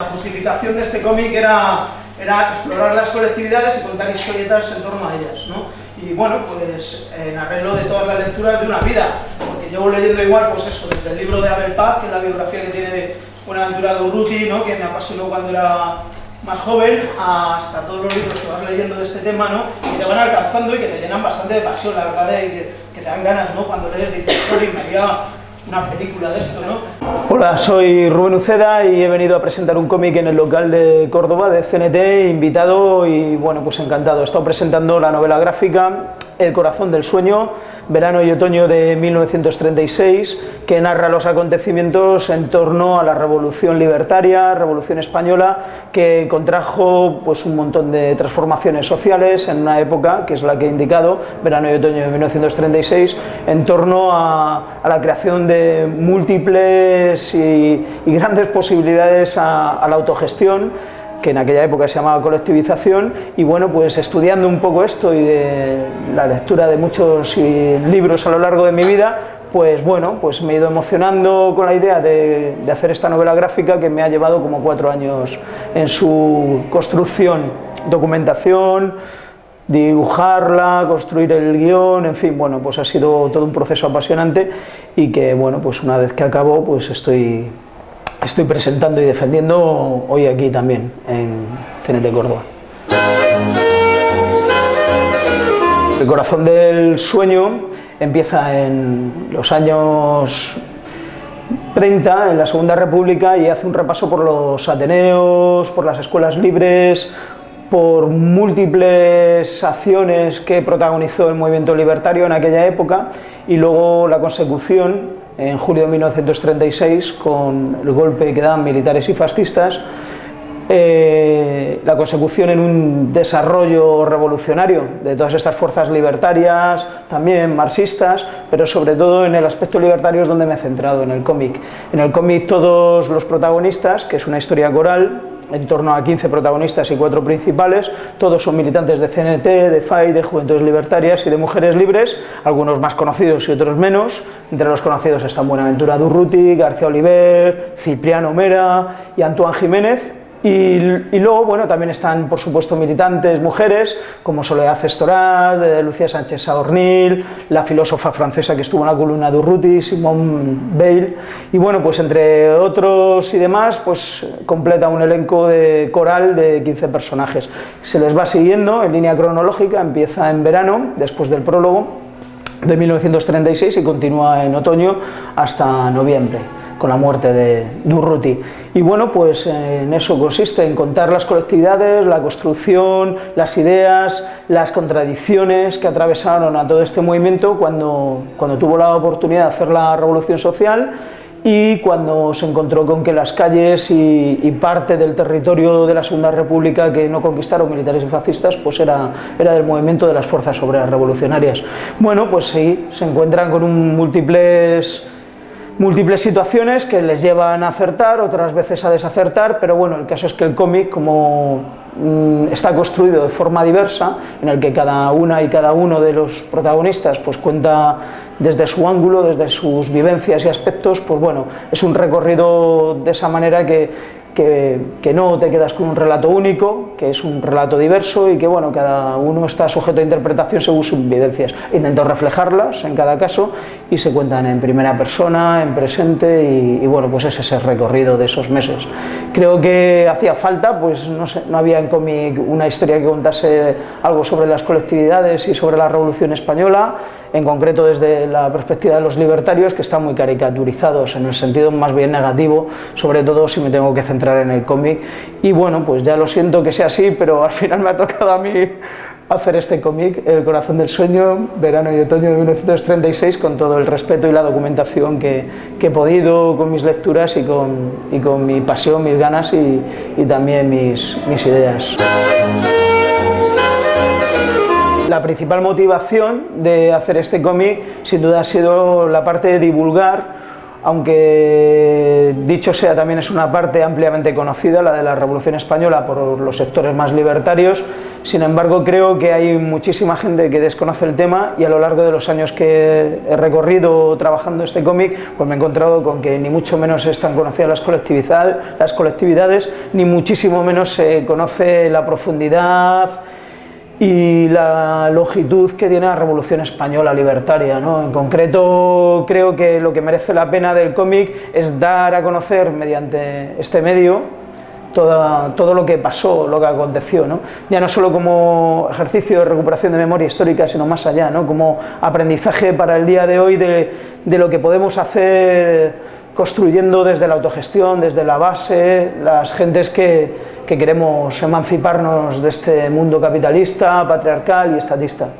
La justificación de este cómic era, explorar las colectividades y contar historietas en torno a ellas, ¿no? Y bueno, pues en arreglo de todas las lecturas de una vida, porque llevo leyendo igual, pues eso, desde el libro de Abel Paz, que es la biografía que tiene de Buenaventura de Urruti, ¿no? que me apasionó cuando era más joven, hasta todos los libros que vas leyendo de este tema, ¿no? Y te van alcanzando y que te llenan bastante de pasión, la verdad, y que, que te dan ganas, ¿no? Cuando lees, dices, y me había una película de esto, ¿no? Hola, soy Rubén Uceda y he venido a presentar un cómic en el local de Córdoba, de CNT, invitado y bueno, pues encantado. He estado presentando la novela gráfica El corazón del sueño, verano y otoño de 1936, que narra los acontecimientos en torno a la revolución libertaria, revolución española, que contrajo pues un montón de transformaciones sociales en una época, que es la que he indicado, verano y otoño de 1936, en torno a, la creación de múltiples y, grandes posibilidades a la autogestión que en aquella época se llamaba colectivización, y bueno, pues estudiando un poco esto y la lectura de muchos libros a lo largo de mi vida, pues bueno, pues me he ido emocionando con la idea de, de, hacer esta novela gráfica que me ha llevado como cuatro años en su construcción, documentación, dibujarla, construir el guion, en fin, bueno, pues ha sido todo un proceso apasionante y que, bueno, pues una vez que acabó, pues estoy estoy presentando y defendiendo hoy aquí también, en CNT Córdoba. El corazón del sueño empieza en los años 30, en la Segunda República, y hace un repaso por los Ateneos, por las escuelas libres, por múltiples acciones que protagonizó el movimiento libertario en aquella época, y luego la consecución en julio de 1936 con el golpe que dan militares y fascistas, eh, la consecución en un desarrollo revolucionario de todas estas fuerzas libertarias, también marxistas, pero sobre todo en el aspecto libertario es donde me he centrado, en el cómic. En el cómic todos los protagonistas, que es una historia coral, en torno a 15 protagonistas y cuatro principales, todos son militantes de CNT, de FAI, de Juventudes Libertarias y de Mujeres Libres, algunos más conocidos y otros menos, entre los conocidos están Buenaventura Durruti, García Oliver, Cipriano Mera y Antoine Jiménez, y, y, luego, bueno, también están, por supuesto, militantes mujeres, como Soledad Estorad, eh, Lucía Sánchez Saornil, la filósofa francesa que estuvo en la columna de Urruti, Simone Weil, y bueno, pues entre otros y demás, pues completa un elenco de coral de 15 personajes. Se les va siguiendo en línea cronológica, empieza en verano, después del prólogo de 1936 y continúa en otoño hasta noviembre con la muerte de Durruti. Y bueno, pues eh, en eso consiste, en contar las colectividades, la construcción, las ideas, las contradicciones que atravesaron a todo este movimiento cuando, cuando tuvo la oportunidad de hacer la revolución social y cuando se encontró con que las calles y, y, parte del territorio de la Segunda República que no conquistaron militares y fascistas, pues era, era del movimiento de las fuerzas obreras revolucionarias. Bueno, pues sí, se encuentran con un múltiples múltiples situaciones que les llevan a acertar, otras veces a desacertar, pero bueno, el caso es que el cómic, como mmm, está construido de forma diversa, en el que cada una y cada uno de los protagonistas pues cuenta desde su ángulo, desde sus vivencias y aspectos, pues bueno, es un recorrido de esa manera que, que, que, no te quedas con un relato único, que es un relato diverso y que bueno, cada uno está sujeto a interpretación según sus vivencias. Intento reflejarlas en cada caso y se cuentan en primera persona, en presente y, y bueno, pues es ese recorrido de esos meses. Creo que hacía falta, pues no, sé, no había en cómic una historia que contase algo sobre las colectividades y sobre la Revolución Española, en concreto desde la perspectiva de los libertarios, que están muy caricaturizados en el sentido más bien negativo, sobre todo si me tengo que centrar en el cómic. Y bueno, pues ya lo siento que sea así, pero al final me ha tocado a mí hacer este cómic, El corazón del sueño, verano y otoño de 1936, con todo el respeto y la documentación que, que he podido con mis lecturas y con, y con mi pasión, mis ganas y, y también mis, mis ideas. La principal motivación de hacer este cómic sin duda ha sido la parte de divulgar aunque dicho sea también es una parte ampliamente conocida, la de la Revolución Española, por los sectores más libertarios, sin embargo creo que hay muchísima gente que desconoce el tema y a lo largo de los años que he recorrido trabajando este cómic, pues me he encontrado con que ni mucho menos están conocidas las, las colectividades, ni muchísimo menos se conoce la profundidad y la longitud que tiene la Revolución Española libertaria. ¿no? En concreto, creo que lo que merece la pena del cómic es dar a conocer mediante este medio todo lo que pasó, lo que aconteció, ¿no? ya no solo como ejercicio de recuperación de memoria histórica, sino más allá, ¿no? como aprendizaje para el día de hoy de lo que podemos hacer construyendo desde la autogestión, desde la base, las gentes que, que queremos emanciparnos de este mundo capitalista, patriarcal y estatista.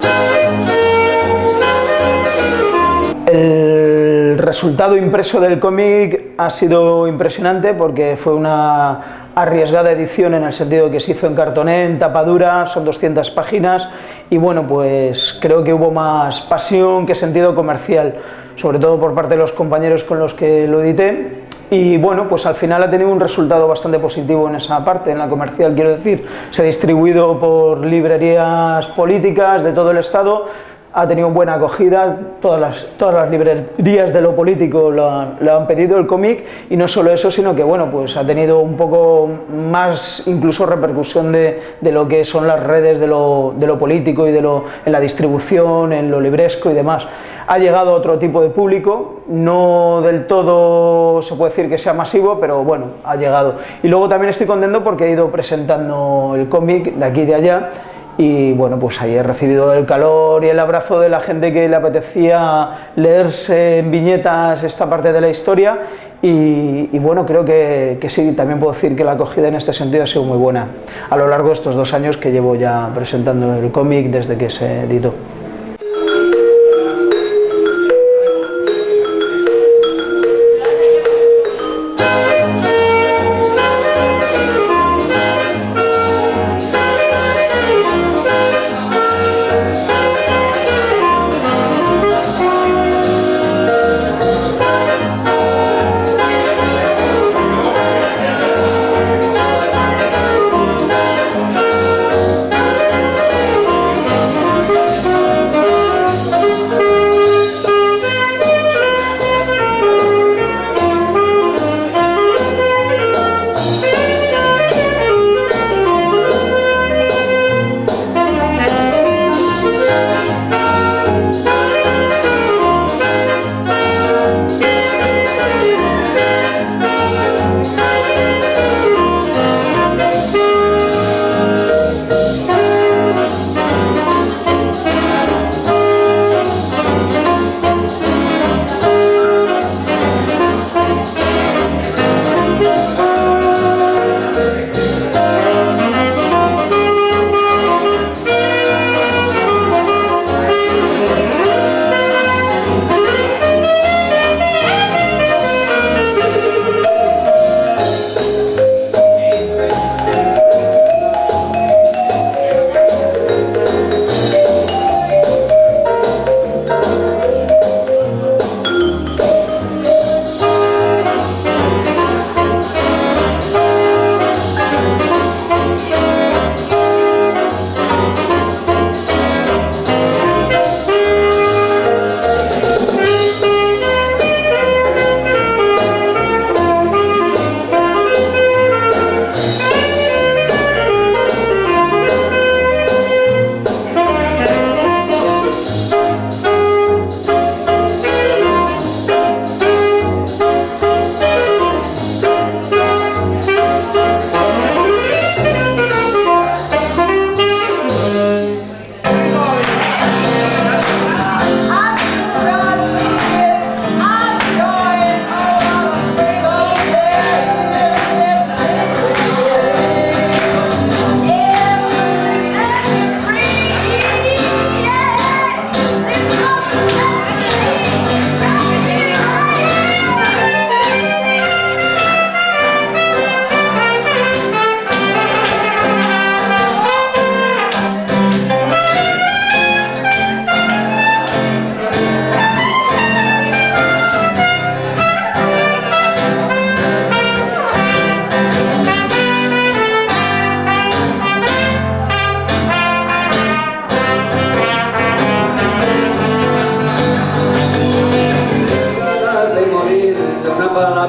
El resultado impreso del cómic ha sido impresionante porque fue una arriesgada edición en el sentido que se hizo en cartoné, en tapadura, son 200 páginas y bueno, pues creo que hubo más pasión que sentido comercial sobre todo por parte de los compañeros con los que lo edité, y bueno, pues al final ha tenido un resultado bastante positivo en esa parte, en la comercial quiero decir, se ha distribuido por librerías políticas de todo el estado, ha tenido buena acogida, todas las, todas las librerías de lo político lo han, pedido el cómic y no solo eso, sino que bueno, pues ha tenido un poco más incluso repercusión de, de lo que son las redes de lo, de lo, político y de lo, en la distribución, en lo libresco y demás. Ha llegado a otro tipo de público, no del todo se puede decir que sea masivo, pero bueno, ha llegado. Y luego también estoy contento porque he ido presentando el cómic de aquí y de allá y bueno, pues ahí he recibido el calor y el abrazo de la gente que le apetecía leerse en viñetas esta parte de la historia y, bueno, creo que, que, sí, también puedo decir que la acogida en este sentido ha sido muy buena a lo largo de estos dos años que llevo ya presentando el cómic desde que se editó.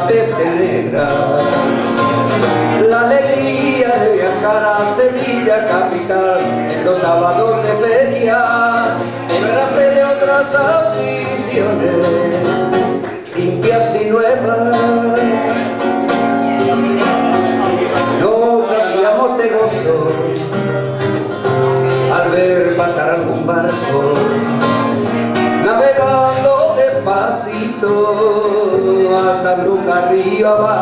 antes বাবা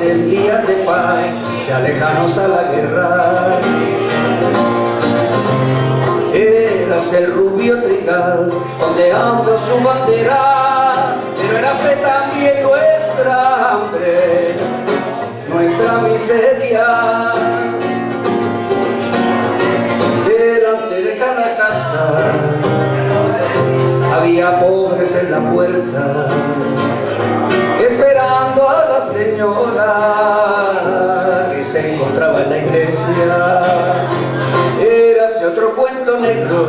el día de paz ya lejanos a la guerra eras el rubio trigal, ondeando su bandera, pero érase también nuestra hambre, nuestra miseria. Iglesia otro cuento negro,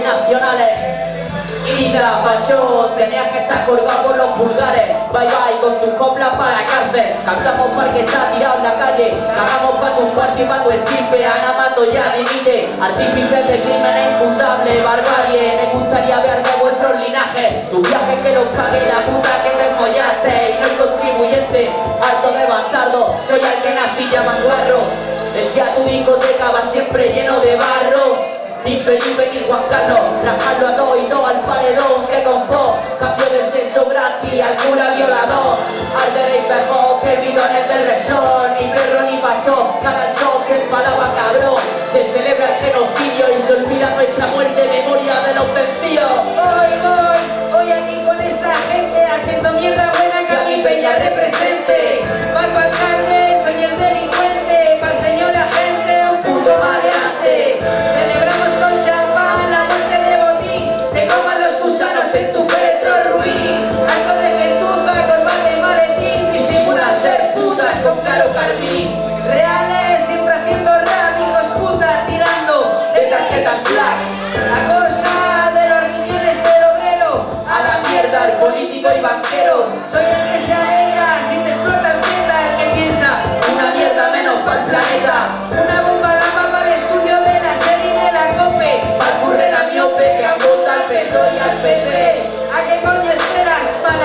nacionales. Ida, Pacho, tenías que estar colgado por los pulgares. Bye bye, con tus coplas para la cárcel Cantamos para que está tirado en la calle. Cagamos para tu cuarto y para tu esquipe Ana Mato ya dimite. Artífices de crímenes imputables Barbarie, me gustaría ver de vuestros linajes Tus viajes que los cague la puta que te follaste Y no el contribuyente, harto de bastardo. Soy el que nací llaman guarro El que a tu discoteca va siempre lleno de barro ni Felipe ni Juan Carlos, rajarlo a dos y dos al paredón que confó, cambio de sexo gratis al cura violador, al de pegó que bidones del resort, ni perro ni pastor, cada show que palabra cabrón, se celebra el genocidio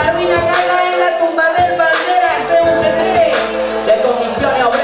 Sabina Gala en la tumba del bandera se un Las comisiones